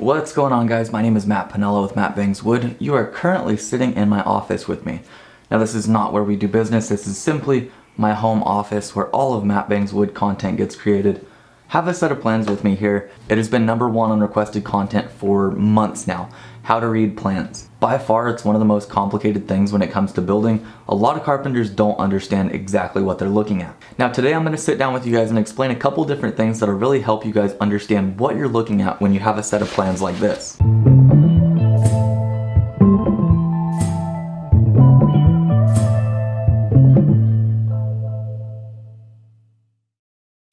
What's going on guys? My name is Matt Pinella with Matt Bangs Wood. You are currently sitting in my office with me. Now this is not where we do business, this is simply my home office where all of Matt Bangs Wood content gets created. Have a set of plans with me here. It has been number one on requested content for months now how to read plans. By far, it's one of the most complicated things when it comes to building. A lot of carpenters don't understand exactly what they're looking at. Now today I'm going to sit down with you guys and explain a couple different things that'll really help you guys understand what you're looking at when you have a set of plans like this.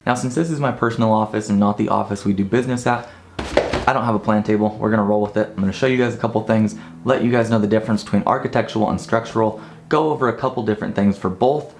Now since this is my personal office and not the office we do business at, I don't have a plan table. We're gonna roll with it. I'm gonna show you guys a couple things, let you guys know the difference between architectural and structural, go over a couple different things for both,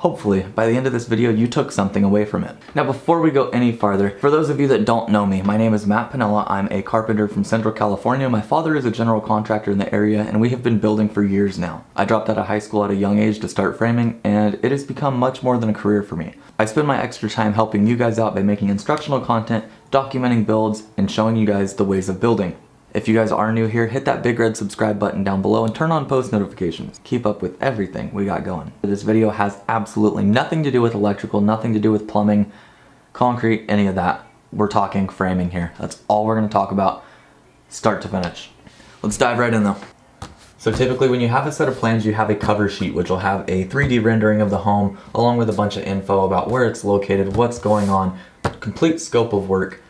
Hopefully, by the end of this video, you took something away from it. Now, before we go any farther, for those of you that don't know me, my name is Matt Pinella. I'm a carpenter from Central California. My father is a general contractor in the area, and we have been building for years now. I dropped out of high school at a young age to start framing, and it has become much more than a career for me. I spend my extra time helping you guys out by making instructional content, documenting builds, and showing you guys the ways of building. If you guys are new here, hit that big red subscribe button down below and turn on post notifications. Keep up with everything we got going. This video has absolutely nothing to do with electrical, nothing to do with plumbing, concrete, any of that. We're talking framing here. That's all we're gonna talk about, start to finish. Let's dive right in though. So typically when you have a set of plans, you have a cover sheet, which will have a 3D rendering of the home, along with a bunch of info about where it's located, what's going on, complete scope of work,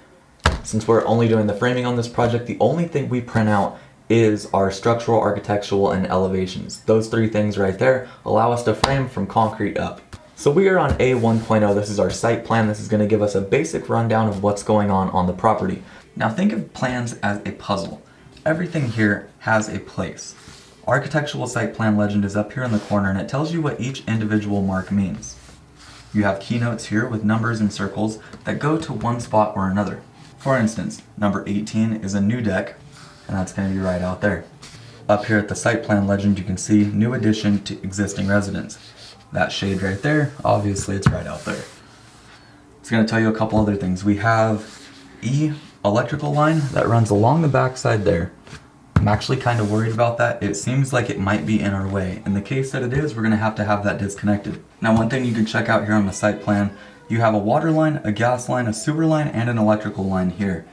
since we're only doing the framing on this project, the only thing we print out is our structural, architectural, and elevations. Those three things right there allow us to frame from concrete up. So we are on A1.0, this is our site plan. This is gonna give us a basic rundown of what's going on on the property. Now think of plans as a puzzle. Everything here has a place. Architectural site plan legend is up here in the corner and it tells you what each individual mark means. You have keynotes here with numbers and circles that go to one spot or another. For instance, number 18 is a new deck, and that's going to be right out there. Up here at the site plan legend, you can see new addition to existing residence. That shade right there, obviously it's right out there. It's going to tell you a couple other things. We have E electrical line that runs along the backside there. I'm actually kind of worried about that. It seems like it might be in our way. In the case that it is, we're going to have to have that disconnected. Now one thing you can check out here on the site plan you have a water line, a gas line, a sewer line, and an electrical line here.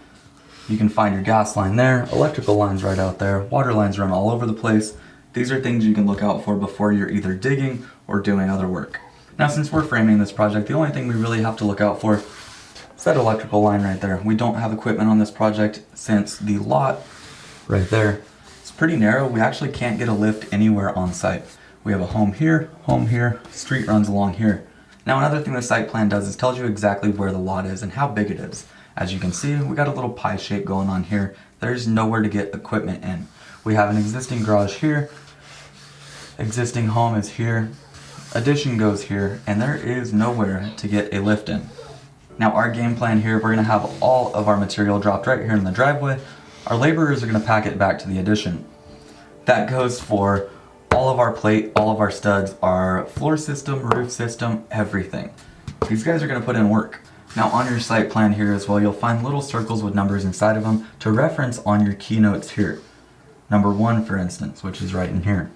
You can find your gas line there, electrical lines right out there, water lines run all over the place. These are things you can look out for before you're either digging or doing other work. Now since we're framing this project, the only thing we really have to look out for is that electrical line right there. We don't have equipment on this project since the lot right there. It's pretty narrow. We actually can't get a lift anywhere on site. We have a home here, home here, street runs along here. Now another thing the site plan does is tells you exactly where the lot is and how big it is. As you can see, we got a little pie shape going on here. There's nowhere to get equipment in. We have an existing garage here, existing home is here, addition goes here, and there is nowhere to get a lift in. Now our game plan here, we're gonna have all of our material dropped right here in the driveway. Our laborers are gonna pack it back to the addition. That goes for all of our plate, all of our studs, our floor system, roof system, everything. These guys are going to put in work. Now on your site plan here as well, you'll find little circles with numbers inside of them to reference on your keynotes here. Number one, for instance, which is right in here.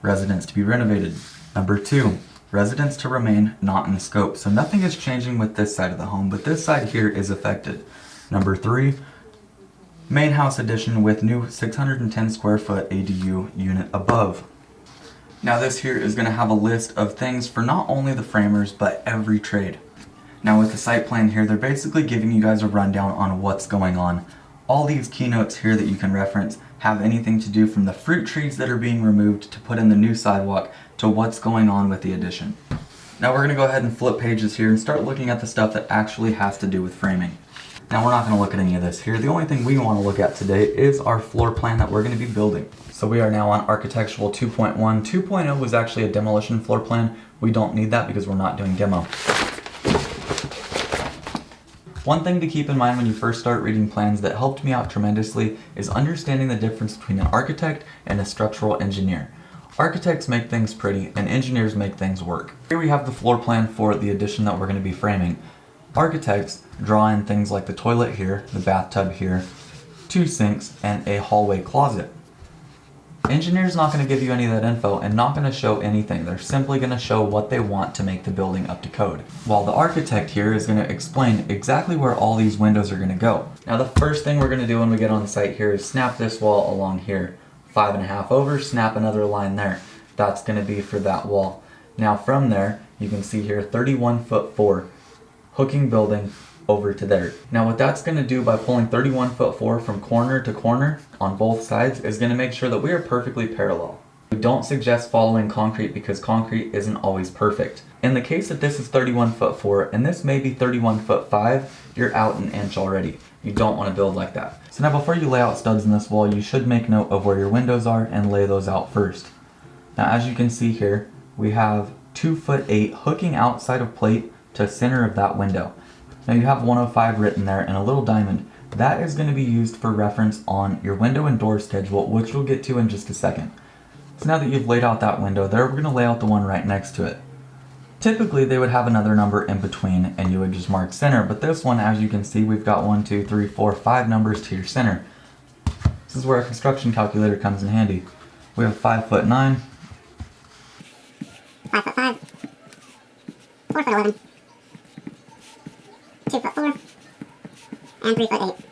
Residence to be renovated. Number two, residence to remain not in scope. So nothing is changing with this side of the home, but this side here is affected. Number three, main house addition with new 610 square foot ADU unit above. Now this here is going to have a list of things for not only the framers, but every trade. Now with the site plan here, they're basically giving you guys a rundown on what's going on. All these keynotes here that you can reference have anything to do from the fruit trees that are being removed to put in the new sidewalk to what's going on with the addition. Now we're going to go ahead and flip pages here and start looking at the stuff that actually has to do with framing. Now we're not going to look at any of this here. The only thing we want to look at today is our floor plan that we're going to be building. So we are now on Architectural 2.1. 2.0 was actually a demolition floor plan. We don't need that because we're not doing demo. One thing to keep in mind when you first start reading plans that helped me out tremendously is understanding the difference between an architect and a structural engineer. Architects make things pretty and engineers make things work. Here we have the floor plan for the addition that we're going to be framing. Architects draw in things like the toilet here, the bathtub here, two sinks, and a hallway closet. Engineer's not going to give you any of that info and not going to show anything. They're simply going to show what they want to make the building up to code. While the architect here is going to explain exactly where all these windows are going to go. Now the first thing we're going to do when we get on site here is snap this wall along here. Five and a half over, snap another line there. That's going to be for that wall. Now from there, you can see here 31 foot 4, hooking building over to there. Now what that's going to do by pulling 31 foot 4 from corner to corner on both sides is going to make sure that we are perfectly parallel. We don't suggest following concrete because concrete isn't always perfect. In the case that this is 31 foot 4 and this may be 31 foot 5, you're out an inch already. You don't want to build like that. So now before you lay out studs in this wall, you should make note of where your windows are and lay those out first. Now as you can see here, we have 2 foot 8 hooking outside of plate to center of that window. Now you have 105 written there and a little diamond. That is going to be used for reference on your window and door schedule, which we'll get to in just a second. So now that you've laid out that window there, we're going to lay out the one right next to it. Typically they would have another number in between and you would just mark center, but this one, as you can see, we've got one, two, three, four, five numbers to your center. This is where a construction calculator comes in handy. We have five foot nine. Five foot five. Four foot eleven two foot four, and three foot eight.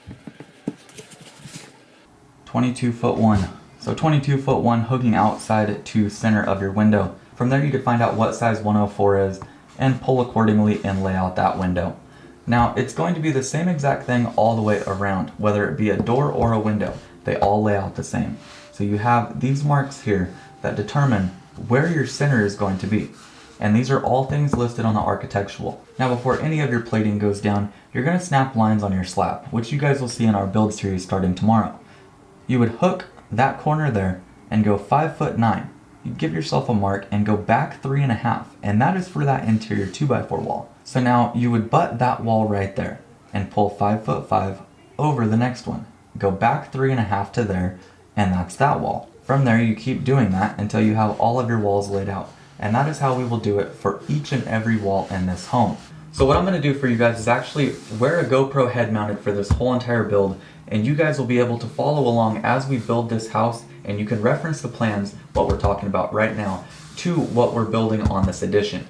22 foot 1. So 22 foot 1 hooking outside to center of your window. From there you could find out what size 104 is and pull accordingly and lay out that window. Now it's going to be the same exact thing all the way around, whether it be a door or a window. They all lay out the same. So you have these marks here that determine where your center is going to be and these are all things listed on the architectural. Now before any of your plating goes down, you're going to snap lines on your slab, which you guys will see in our build series starting tomorrow. You would hook that corner there and go 5 foot 9. You'd give yourself a mark and go back 3.5, and that is for that interior 2x4 wall. So now you would butt that wall right there and pull 5 foot 5 over the next one. Go back 3.5 to there, and that's that wall. From there you keep doing that until you have all of your walls laid out and that is how we will do it for each and every wall in this home. So what I'm going to do for you guys is actually wear a GoPro head mounted for this whole entire build and you guys will be able to follow along as we build this house and you can reference the plans, what we're talking about right now, to what we're building on this addition.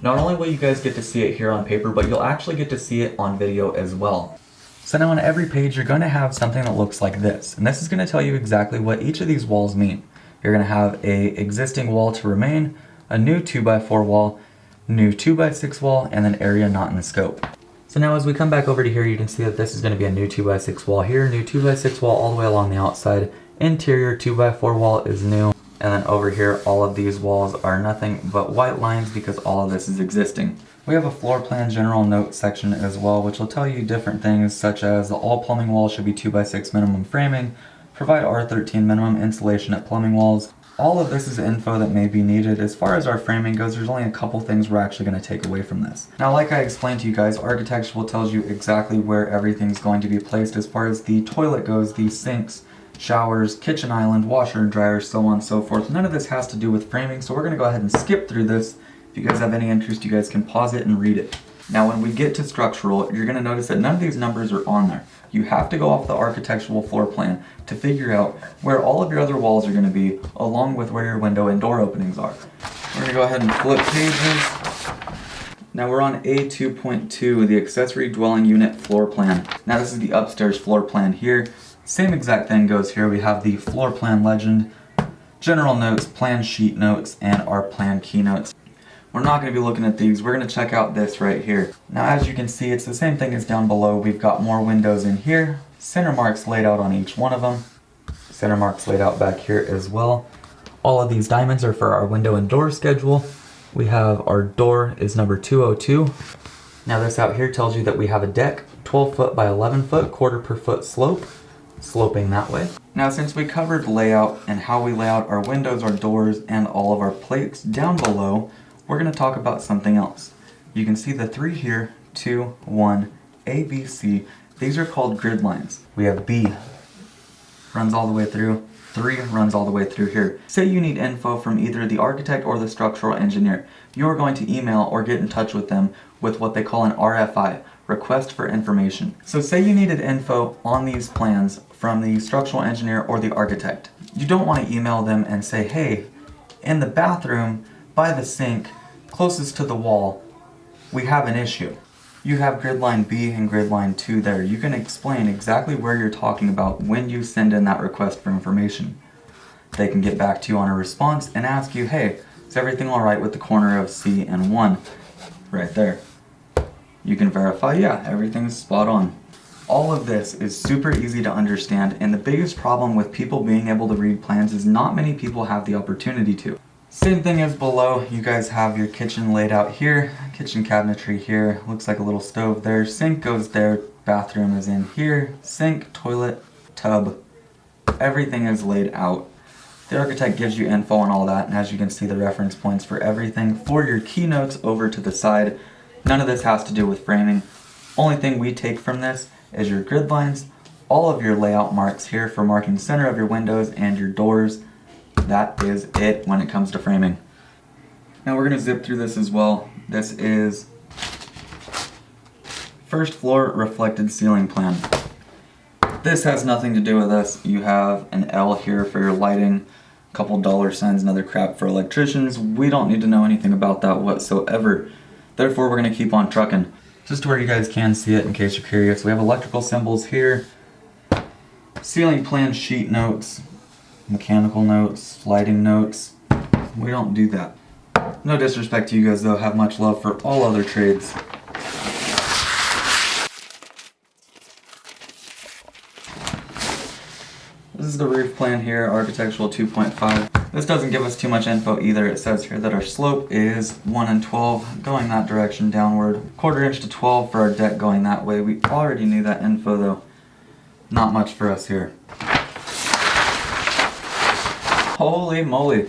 Not only will you guys get to see it here on paper, but you'll actually get to see it on video as well. So now on every page, you're going to have something that looks like this. And this is going to tell you exactly what each of these walls mean. You're going to have a existing wall to remain, a new 2x4 wall, new 2x6 wall, and then area not in the scope. So now as we come back over to here, you can see that this is going to be a new 2x6 wall here, new 2x6 wall all the way along the outside. Interior 2x4 wall is new. And then over here, all of these walls are nothing but white lines because all of this is existing. We have a floor plan general note section as well, which will tell you different things such as the all plumbing walls should be 2x6 minimum framing, provide R13 minimum insulation at plumbing walls, all of this is info that may be needed. As far as our framing goes, there's only a couple things we're actually going to take away from this. Now, like I explained to you guys, architectural tells you exactly where everything's going to be placed as far as the toilet goes, the sinks, showers, kitchen island, washer and dryer, so on and so forth. None of this has to do with framing, so we're going to go ahead and skip through this. If you guys have any interest, you guys can pause it and read it. Now, when we get to structural, you're going to notice that none of these numbers are on there. You have to go off the architectural floor plan to figure out where all of your other walls are going to be, along with where your window and door openings are. We're going to go ahead and flip pages. Now we're on A2.2, the accessory dwelling unit floor plan. Now this is the upstairs floor plan here. Same exact thing goes here. We have the floor plan legend, general notes, plan sheet notes, and our plan keynotes. We're not going to be looking at these. We're going to check out this right here. Now as you can see, it's the same thing as down below. We've got more windows in here. Center marks laid out on each one of them. Center marks laid out back here as well. All of these diamonds are for our window and door schedule. We have our door is number 202. Now this out here tells you that we have a deck, 12 foot by 11 foot, quarter per foot slope, sloping that way. Now since we covered layout and how we lay out our windows, our doors, and all of our plates down below, we're going to talk about something else. You can see the three here, two, one, A, B, C. These are called grid lines. We have B, runs all the way through, 3 runs all the way through here. Say you need info from either the architect or the structural engineer. You are going to email or get in touch with them with what they call an RFI, request for information. So say you needed info on these plans from the structural engineer or the architect. You don't want to email them and say, hey, in the bathroom, by the sink, closest to the wall, we have an issue. You have grid line B and grid line 2 there. You can explain exactly where you're talking about when you send in that request for information. They can get back to you on a response and ask you, hey, is everything alright with the corner of C and 1? Right there. You can verify, yeah, everything's spot on. All of this is super easy to understand and the biggest problem with people being able to read plans is not many people have the opportunity to. Same thing as below, you guys have your kitchen laid out here, kitchen cabinetry here, looks like a little stove there, sink goes there, bathroom is in here, sink, toilet, tub, everything is laid out. The architect gives you info on all that, and as you can see the reference points for everything. For your keynotes over to the side, none of this has to do with framing. Only thing we take from this is your grid lines, all of your layout marks here for marking center of your windows and your doors. That is it when it comes to framing. Now we're gonna zip through this as well. This is first floor reflected ceiling plan. This has nothing to do with this. You have an L here for your lighting, a couple dollar signs and other crap for electricians. We don't need to know anything about that whatsoever. Therefore, we're gonna keep on trucking. Just to where you guys can see it in case you're curious. We have electrical symbols here, ceiling plan sheet notes, mechanical notes, lighting notes. We don't do that. No disrespect to you guys though, have much love for all other trades. This is the roof plan here, architectural 2.5. This doesn't give us too much info either. It says here that our slope is 1 and 12 going that direction downward. Quarter inch to 12 for our deck going that way. We already knew that info though. Not much for us here. Holy moly.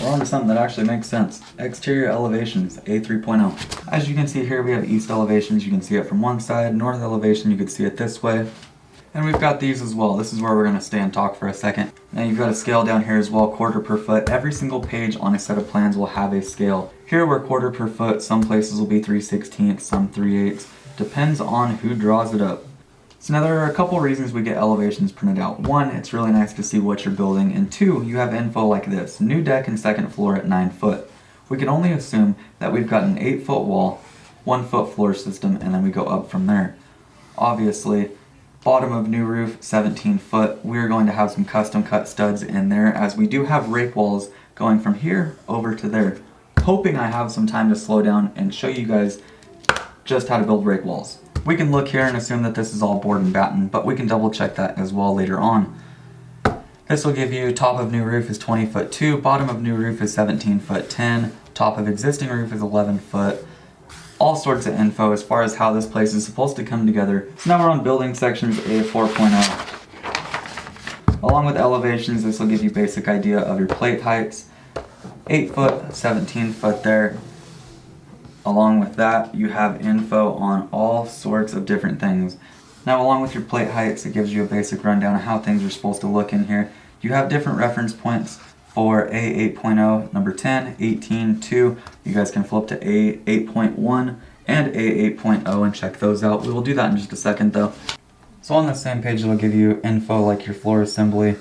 We're on to something that actually makes sense. Exterior elevations, A3.0. As you can see here, we have east elevations. You can see it from one side. North elevation, you can see it this way. And we've got these as well. This is where we're going to stay and talk for a second. Now you've got a scale down here as well, quarter per foot. Every single page on a set of plans will have a scale. Here we're quarter per foot. Some places will be 3 16ths, some 3 8 Depends on who draws it up. So now there are a couple reasons we get elevations printed out. One, it's really nice to see what you're building, and two, you have info like this. New deck and second floor at 9 foot. We can only assume that we've got an 8 foot wall, 1 foot floor system, and then we go up from there. Obviously, bottom of new roof, 17 foot. We're going to have some custom cut studs in there as we do have rake walls going from here over to there. Hoping I have some time to slow down and show you guys just how to build rake walls. We can look here and assume that this is all board and batten, but we can double check that as well later on. This will give you top of new roof is 20 foot 2, bottom of new roof is 17 foot 10, top of existing roof is 11 foot. All sorts of info as far as how this place is supposed to come together. So now we're on building sections A 4.0. Along with elevations, this will give you basic idea of your plate heights. 8 foot, 17 foot there, Along with that, you have info on all sorts of different things. Now along with your plate heights, it gives you a basic rundown of how things are supposed to look in here. You have different reference points for A 8.0, number 10, 18, 2. You guys can flip to A 8.1 and A 8.0 and check those out. We will do that in just a second though. So on the same page, it'll give you info like your floor assembly.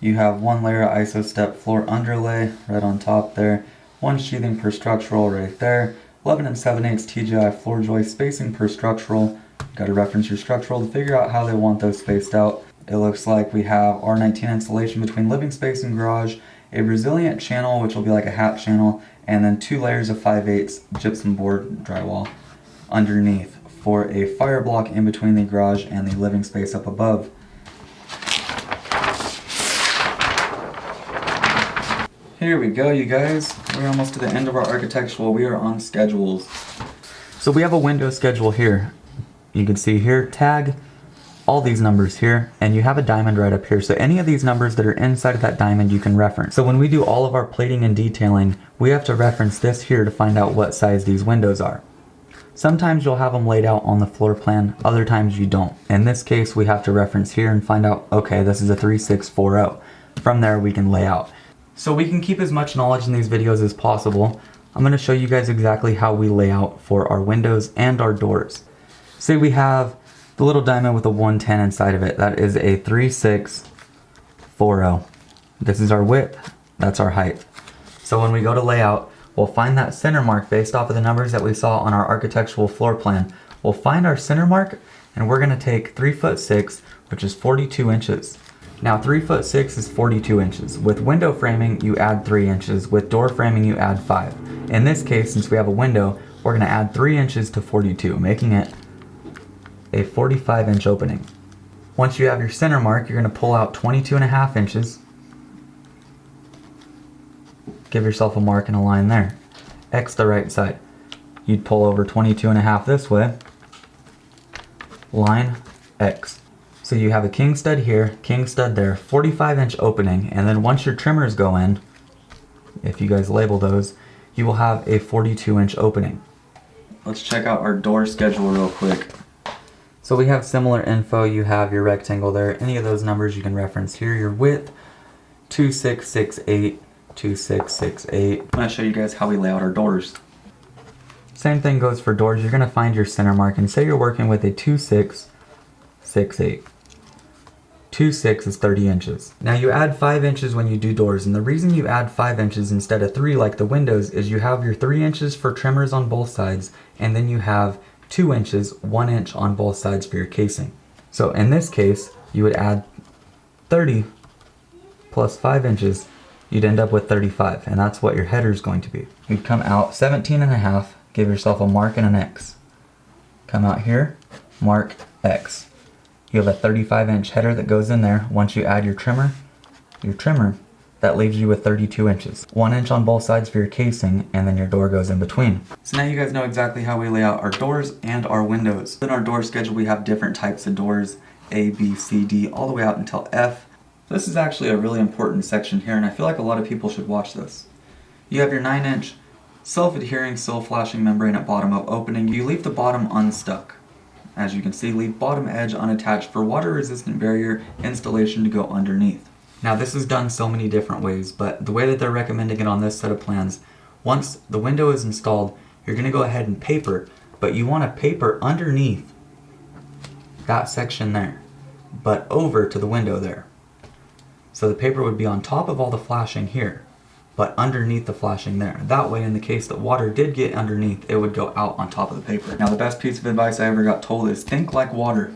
You have one layer of ISOSTEP floor underlay right on top there. One sheathing per structural right there. 11 and 7 8 TJI floor joist spacing per structural. Got to reference your structural to figure out how they want those spaced out. It looks like we have R19 insulation between living space and garage, a resilient channel, which will be like a hat channel, and then two layers of 5 8 gypsum board drywall underneath for a fire block in between the garage and the living space up above. Here we go, you guys. We're almost to the end of our architectural. We are on schedules. So we have a window schedule here. You can see here, tag, all these numbers here, and you have a diamond right up here. So any of these numbers that are inside of that diamond you can reference. So when we do all of our plating and detailing, we have to reference this here to find out what size these windows are. Sometimes you'll have them laid out on the floor plan, other times you don't. In this case, we have to reference here and find out, okay, this is a 3640. From there, we can lay out. So we can keep as much knowledge in these videos as possible. I'm going to show you guys exactly how we lay out for our windows and our doors. Say we have the little diamond with a 110 inside of it. That is a 3640. This is our width, that's our height. So when we go to layout, we'll find that center mark based off of the numbers that we saw on our architectural floor plan. We'll find our center mark and we're gonna take three foot six, which is 42 inches. Now three foot six is 42 inches. With window framing, you add three inches. With door framing, you add five. In this case, since we have a window, we're gonna add three inches to 42, making it a 45 inch opening. Once you have your center mark, you're gonna pull out 22 and a half inches. Give yourself a mark and a line there. X the right side. You'd pull over 22 and a half this way. Line X. So you have a king stud here, king stud there, 45 inch opening, and then once your trimmers go in, if you guys label those, you will have a 42 inch opening. Let's check out our door schedule real quick. So we have similar info. You have your rectangle there. Any of those numbers you can reference here. Your width, 2668, 2668. I'm gonna show you guys how we lay out our doors. Same thing goes for doors. You're gonna find your center mark and say you're working with a 2668. 2 6 is 30 inches. Now you add 5 inches when you do doors and the reason you add 5 inches instead of 3 like the windows is you have your 3 inches for trimmers on both sides and then you have 2 inches, 1 inch on both sides for your casing. So in this case you would add 30 plus 5 inches you'd end up with 35 and that's what your header is going to be. You'd come out 17 and a half, give yourself a mark and an X. Come out here, mark X. You have a 35 inch header that goes in there. Once you add your trimmer, your trimmer, that leaves you with 32 inches. One inch on both sides for your casing, and then your door goes in between. So now you guys know exactly how we lay out our doors and our windows. In our door schedule, we have different types of doors, A, B, C, D, all the way out until F. This is actually a really important section here, and I feel like a lot of people should watch this. You have your 9 inch self-adhering sill flashing membrane at bottom of opening. You leave the bottom unstuck. As you can see, leave bottom edge unattached for water resistant barrier installation to go underneath. Now this is done so many different ways, but the way that they're recommending it on this set of plans, once the window is installed, you're gonna go ahead and paper, but you wanna paper underneath that section there, but over to the window there. So the paper would be on top of all the flashing here but underneath the flashing there. That way, in the case that water did get underneath, it would go out on top of the paper. Now, the best piece of advice I ever got told is think like water.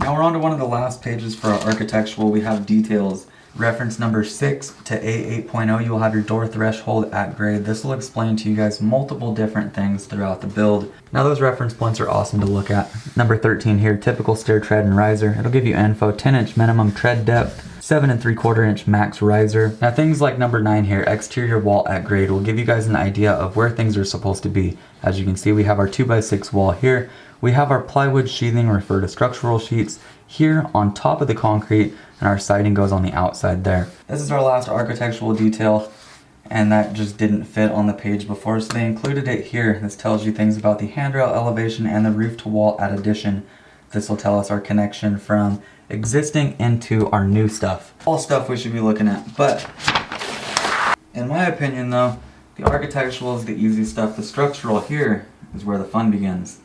Now we're on to one of the last pages for our architectural. We have details. Reference number 6 to A8.0, you will have your door threshold at grade. This will explain to you guys multiple different things throughout the build. Now those reference points are awesome to look at. Number 13 here, typical stair tread and riser. It'll give you info, 10 inch minimum tread depth, 7 and 3 quarter inch max riser. Now things like number 9 here, exterior wall at grade, will give you guys an idea of where things are supposed to be. As you can see, we have our 2x6 wall here. We have our plywood sheathing refer to structural sheets here on top of the concrete and our siding goes on the outside there. This is our last architectural detail and that just didn't fit on the page before so they included it here. This tells you things about the handrail elevation and the roof to wall at addition. This will tell us our connection from existing into our new stuff. All stuff we should be looking at, but in my opinion though, the architectural is the easy stuff. The structural here is where the fun begins.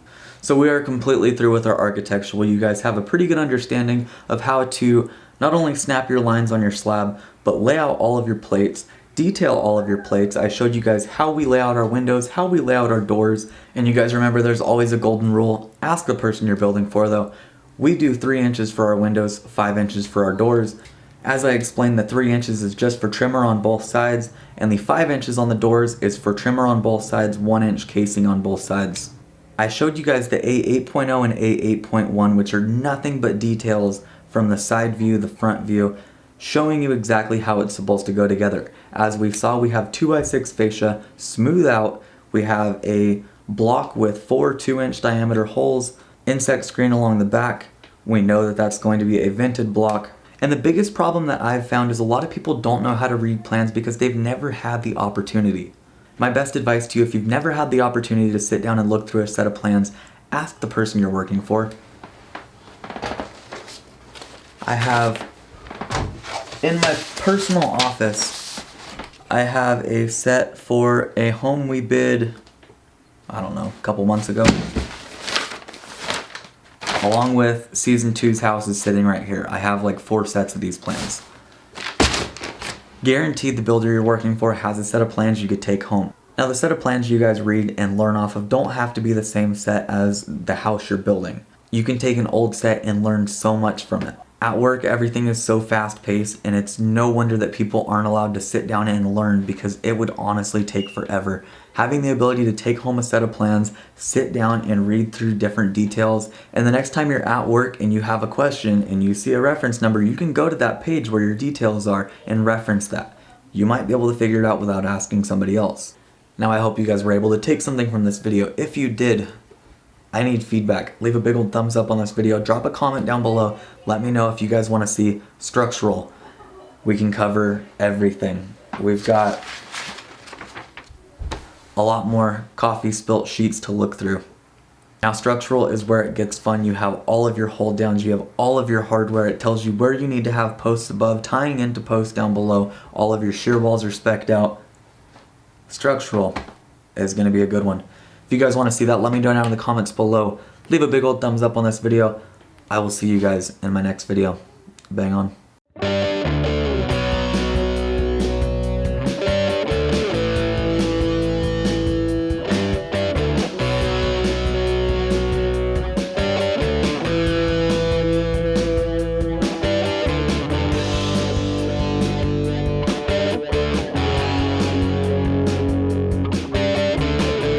So we are completely through with our architectural. You guys have a pretty good understanding of how to not only snap your lines on your slab, but lay out all of your plates, detail all of your plates. I showed you guys how we lay out our windows, how we lay out our doors, and you guys remember there's always a golden rule. Ask the person you're building for though. We do 3 inches for our windows, 5 inches for our doors. As I explained, the 3 inches is just for trimmer on both sides, and the 5 inches on the doors is for trimmer on both sides, 1 inch casing on both sides. I showed you guys the A8.0 and A8.1, which are nothing but details from the side view, the front view, showing you exactly how it's supposed to go together. As we saw, we have 2x6 fascia, smooth out, we have a block with four 2 inch diameter holes, insect screen along the back, we know that that's going to be a vented block. And the biggest problem that I've found is a lot of people don't know how to read plans because they've never had the opportunity. My best advice to you, if you've never had the opportunity to sit down and look through a set of plans, ask the person you're working for. I have in my personal office, I have a set for a home we bid I don't know, a couple months ago. Along with season two's house is sitting right here. I have like four sets of these plans. Guaranteed the builder you're working for has a set of plans you could take home. Now the set of plans you guys read and learn off of don't have to be the same set as the house you're building. You can take an old set and learn so much from it. At work, everything is so fast paced, and it's no wonder that people aren't allowed to sit down and learn because it would honestly take forever. Having the ability to take home a set of plans, sit down and read through different details, and the next time you're at work and you have a question and you see a reference number, you can go to that page where your details are and reference that. You might be able to figure it out without asking somebody else. Now I hope you guys were able to take something from this video. If you did, I need feedback. Leave a big old thumbs up on this video. Drop a comment down below. Let me know if you guys want to see structural. We can cover everything. We've got a lot more coffee spilt sheets to look through. Now structural is where it gets fun. You have all of your hold downs, you have all of your hardware. It tells you where you need to have posts above, tying into posts down below. All of your shear walls are specced out. Structural is gonna be a good one. You guys wanna see that, let me know down in the comments below. Leave a big old thumbs up on this video. I will see you guys in my next video. Bang on.